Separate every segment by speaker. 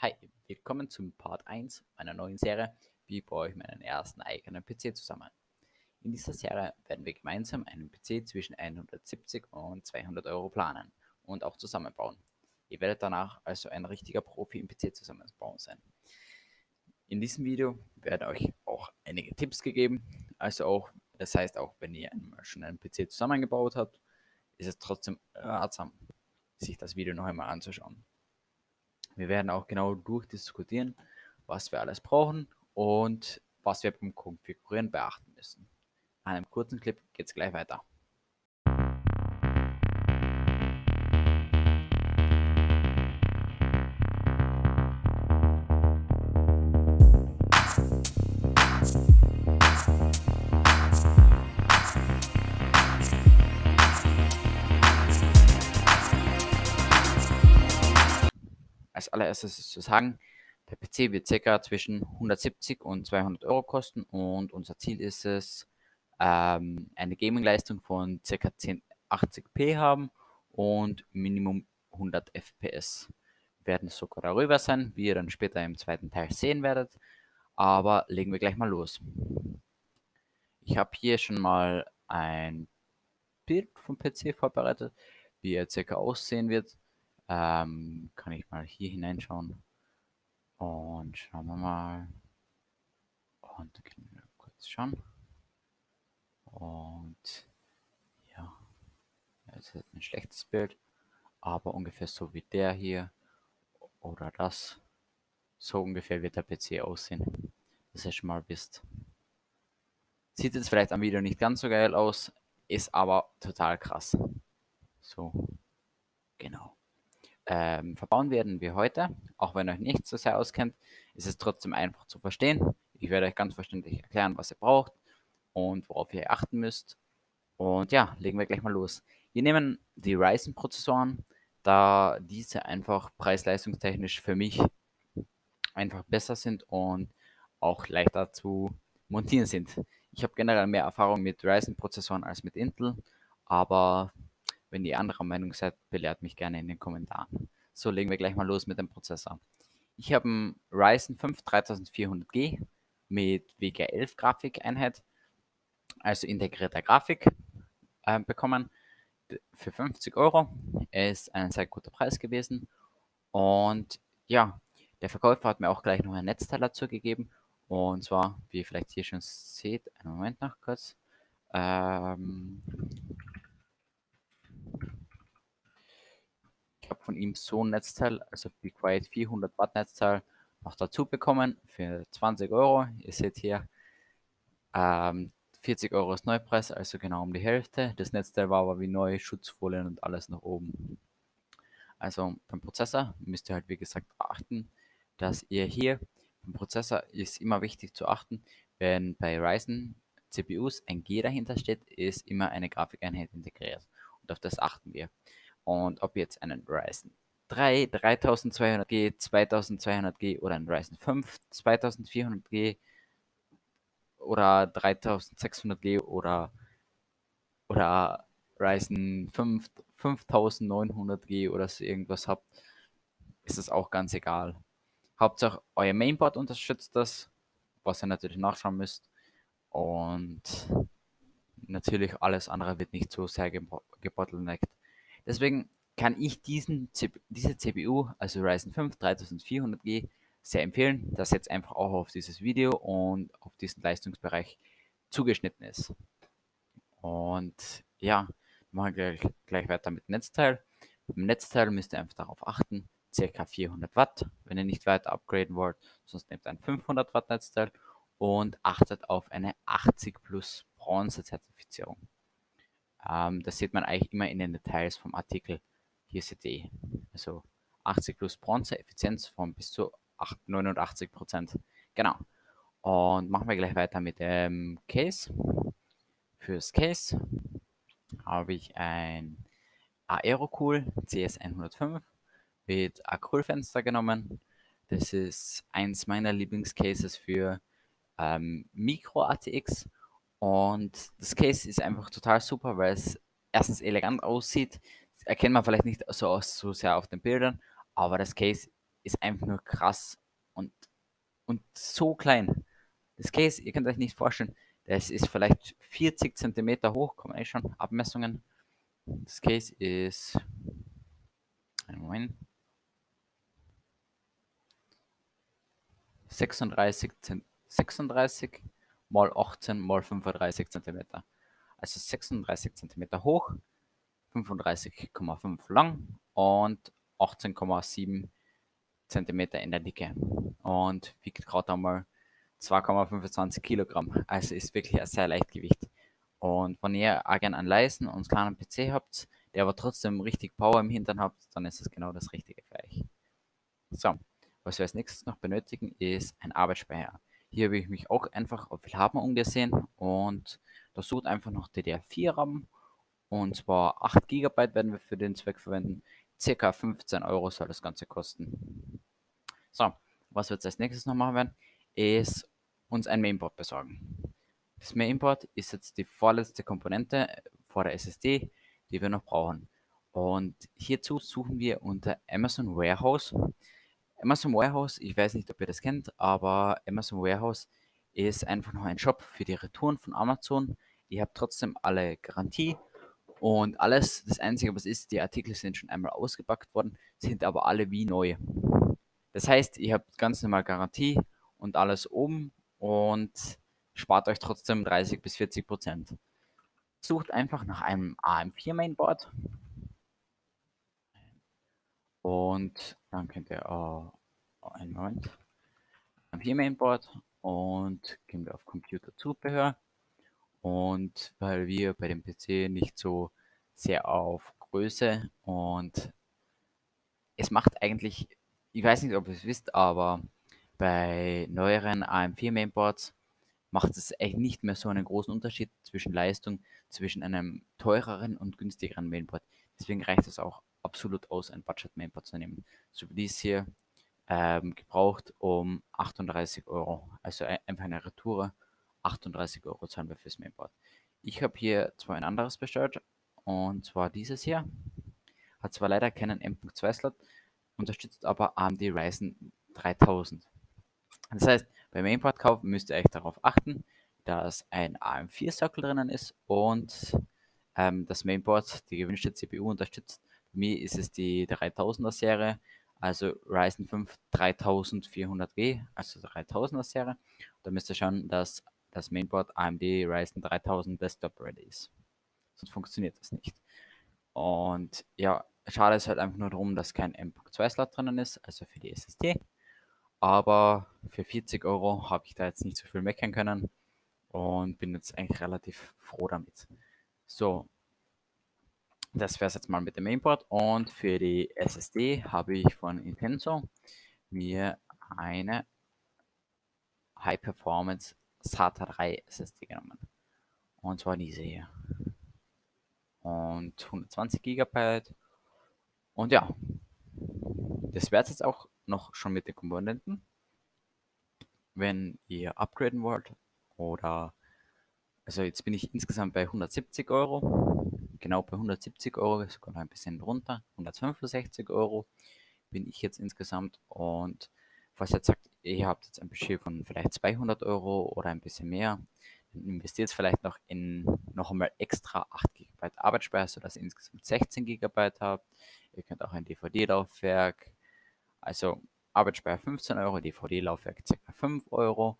Speaker 1: Hi, willkommen zum Part 1 meiner neuen Serie Wie baue ich meinen ersten eigenen PC zusammen. In dieser Serie werden wir gemeinsam einen PC zwischen 170 und 200 Euro planen und auch zusammenbauen. Ihr werdet danach also ein richtiger Profi im PC zusammenbauen sein. In diesem Video werden euch auch einige Tipps gegeben, also auch, das heißt auch, wenn ihr schon einen PC zusammengebaut habt, ist es trotzdem ratsam, sich das Video noch einmal anzuschauen. Wir werden auch genau durchdiskutieren, was wir alles brauchen und was wir beim Konfigurieren beachten müssen. An einem kurzen Clip geht es gleich weiter. Als allererstes zu sagen, der PC wird ca. zwischen 170 und 200 Euro kosten und unser Ziel ist es, ähm, eine Gaming-Leistung von ca. 1080p haben und Minimum 100 FPS. Werden sogar darüber sein, wie ihr dann später im zweiten Teil sehen werdet. Aber legen wir gleich mal los. Ich habe hier schon mal ein Bild vom PC vorbereitet, wie er circa aussehen wird. Ähm, kann ich mal hier hineinschauen. Und schauen wir mal. Und können wir kurz schauen. Und ja, es ist ein schlechtes Bild, aber ungefähr so wie der hier oder das. So ungefähr wird der PC aussehen, dass ihr schon mal wisst. Sieht jetzt vielleicht am Video nicht ganz so geil aus, ist aber total krass. So, genau ähm, verbauen werden wir heute. Auch wenn ihr euch nicht so sehr auskennt, ist es trotzdem einfach zu verstehen. Ich werde euch ganz verständlich erklären, was ihr braucht und worauf ihr achten müsst. Und ja, legen wir gleich mal los. Wir nehmen die Ryzen-Prozessoren, da diese einfach preis-leistungstechnisch für mich einfach besser sind und auch leichter zu montieren sind. Ich habe generell mehr Erfahrung mit Ryzen-Prozessoren als mit Intel, aber wenn ihr anderer Meinung seid, belehrt mich gerne in den Kommentaren. So, legen wir gleich mal los mit dem Prozessor. Ich habe einen Ryzen 5 3400G mit WG11 Grafikeinheit, also integrierter Grafik, äh, bekommen für 50 Euro. Er ist ein sehr guter Preis gewesen. Und ja, der Verkäufer hat mir auch gleich noch ein Netzteil dazu gegeben. Und zwar, wie ihr vielleicht hier schon seht, einen Moment noch kurz. Ähm, ich habe von ihm so ein Netzteil, also Be Quiet 400 Watt Netzteil, noch dazu bekommen für 20 Euro. Ihr seht hier, ähm, 40 Euro ist Neupreis, also genau um die Hälfte. Das Netzteil war aber wie neu, Schutzfolien und alles nach oben. Also beim Prozessor müsst ihr halt wie gesagt achten, dass ihr hier beim Prozessor ist immer wichtig zu achten, wenn bei Ryzen CPUs ein G dahinter steht, ist immer eine Grafikeinheit integriert. Und auf das achten wir. Und ob jetzt einen Ryzen 3 3200G, 2200G oder einen Ryzen 5 2400G oder 3600G oder, oder Ryzen 5 5900G oder so irgendwas habt, ist es auch ganz egal. Hauptsache euer Mainboard unterstützt das, was ihr natürlich nachschauen müsst. Und natürlich alles andere wird nicht so sehr gebottleneckt. Deswegen kann ich diesen, diese CPU, also Ryzen 5 3400G, sehr empfehlen, dass jetzt einfach auch auf dieses Video und auf diesen Leistungsbereich zugeschnitten ist. Und ja, machen wir gleich, gleich weiter mit Netzteil. Beim Netzteil müsst ihr einfach darauf achten, ca. 400 Watt, wenn ihr nicht weiter upgraden wollt, sonst nehmt ein 500 Watt Netzteil und achtet auf eine 80 plus Bronze Zertifizierung. Ähm, das sieht man eigentlich immer in den Details vom Artikel. Hier seht ihr, also 80 plus Bronze, Effizienz von bis zu 89 Prozent. Genau. Und machen wir gleich weiter mit dem Case. Fürs Case habe ich ein Aerocool CS105 mit Acrylfenster genommen. Das ist eins meiner Lieblingscases für ähm, Micro ATX und das Case ist einfach total super, weil es erstens elegant aussieht. Das erkennt man vielleicht nicht so, aus, so sehr auf den Bildern, aber das Case ist einfach nur krass und, und so klein. Das Case, ihr könnt euch nicht vorstellen, das ist vielleicht 40 cm hoch, kommen eh schon Abmessungen. Das Case ist, Moment, 36, 36 mal 18 mal 35 cm. Also 36 cm hoch, 35,5 lang und 18,7 cm in der Dicke. Und wiegt gerade einmal 2,25 Kilogramm. Also ist wirklich ein sehr Leichtgewicht. Und wenn ihr auch gerne einen leisen und kleinen PC habt, der aber trotzdem richtig Power im Hintern habt, dann ist es genau das Richtige für euch. So, was wir als nächstes noch benötigen, ist ein Arbeitsspeicher. Hier habe ich mich auch einfach auf Willhaben umgesehen und da sucht einfach noch DDR4 RAM und zwar 8 GB werden wir für den Zweck verwenden. Circa 15 Euro soll das Ganze kosten. So, was wir jetzt als nächstes noch machen werden, ist uns ein Mainboard besorgen. Das Mainboard ist jetzt die vorletzte Komponente vor der SSD, die wir noch brauchen. Und hierzu suchen wir unter Amazon Warehouse Amazon Warehouse, ich weiß nicht, ob ihr das kennt, aber Amazon Warehouse ist einfach noch ein Shop für die Retouren von Amazon. Ihr habt trotzdem alle Garantie und alles. Das Einzige, was ist, die Artikel sind schon einmal ausgepackt worden, sind aber alle wie neu. Das heißt, ihr habt ganz normal Garantie und alles oben und spart euch trotzdem 30 bis 40 Prozent. Sucht einfach nach einem AM4 Mainboard und dann könnt ihr äh, einen Moment am hier Mainboard und gehen wir auf Computerzubehör. Und weil wir bei dem PC nicht so sehr auf Größe und es macht eigentlich, ich weiß nicht, ob ihr es wisst, aber bei neueren AM4 Mainboards macht es echt nicht mehr so einen großen Unterschied zwischen Leistung zwischen einem teureren und günstigeren Mainboard. Deswegen reicht es auch absolut aus, ein Budget-Mainboard zu nehmen. So wie dies hier ähm, gebraucht um 38 Euro. Also einfach eine Retour. 38 Euro zahlen wir fürs Mainboard. Ich habe hier zwar ein anderes bestellt und zwar dieses hier. Hat zwar leider keinen M.2 Slot, unterstützt aber AMD Ryzen 3000. Das heißt, beim Mainboard-Kauf müsst ihr euch darauf achten, dass ein AM4-Sockel drinnen ist und ähm, das Mainboard die gewünschte CPU unterstützt mir ist es die 3000er Serie, also Ryzen 5 3400W, also 3000er Serie. Da müsst ihr schauen, dass das Mainboard AMD Ryzen 3000 Desktop ready ist. Sonst funktioniert das nicht. Und ja, schade ist halt einfach nur darum, dass kein M.2 Slot drinnen ist, also für die SSD. Aber für 40 Euro habe ich da jetzt nicht so viel meckern können und bin jetzt eigentlich relativ froh damit. So, das wäre es jetzt mal mit dem Mainboard. Und für die SSD habe ich von Intenso mir eine High Performance SATA 3 SSD genommen. Und zwar diese hier. Und 120 GB. Und ja, das wäre es jetzt auch noch schon mit den Komponenten. Wenn ihr upgraden wollt oder also jetzt bin ich insgesamt bei 170 Euro genau bei 170 Euro, sogar noch ein bisschen drunter, 165 Euro bin ich jetzt insgesamt. Und falls ihr jetzt sagt, ihr habt jetzt ein Budget von vielleicht 200 Euro oder ein bisschen mehr, dann investiert vielleicht noch in noch einmal extra 8 GB Arbeitsspeicher, sodass ihr insgesamt 16 GB habt. Ihr könnt auch ein DVD-Laufwerk, also Arbeitsspeicher 15 Euro, DVD-Laufwerk ca. 5 Euro.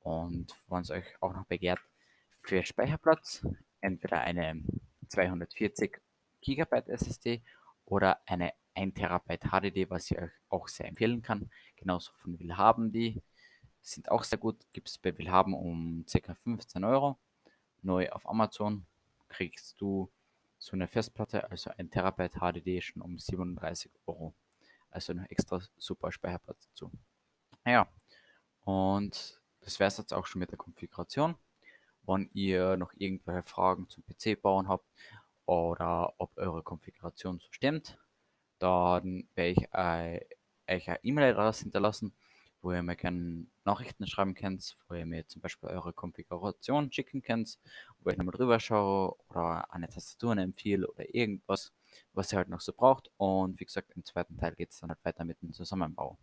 Speaker 1: Und wenn es euch auch noch begehrt, für Speicherplatz entweder eine 240 GB SSD oder eine 1 TB HDD, was ich euch auch sehr empfehlen kann. Genauso von Willhaben, die sind auch sehr gut. Gibt es bei Willhaben um ca. 15 Euro. Neu auf Amazon kriegst du so eine Festplatte, also 1 TB HDD schon um 37 Euro. Also noch extra super Speicherplatz dazu. Naja, und das wäre es jetzt auch schon mit der Konfiguration wann ihr noch irgendwelche Fragen zum PC-Bauen habt oder ob eure Konfiguration so stimmt. Dann werde ich äh, euch eine E-Mail-Adresse hinterlassen, wo ihr mir gerne Nachrichten schreiben könnt, wo ihr mir zum Beispiel eure Konfiguration schicken könnt, wo ich nochmal drüber schaue oder eine Tastatur empfehle oder irgendwas, was ihr halt noch so braucht. Und wie gesagt, im zweiten Teil geht es dann halt weiter mit dem Zusammenbau.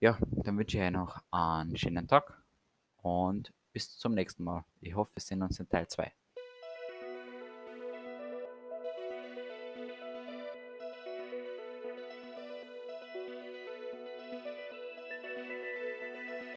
Speaker 1: Ja, dann wünsche ich euch noch einen schönen Tag und bis zum nächsten Mal. Ich hoffe, wir sehen uns in Teil 2.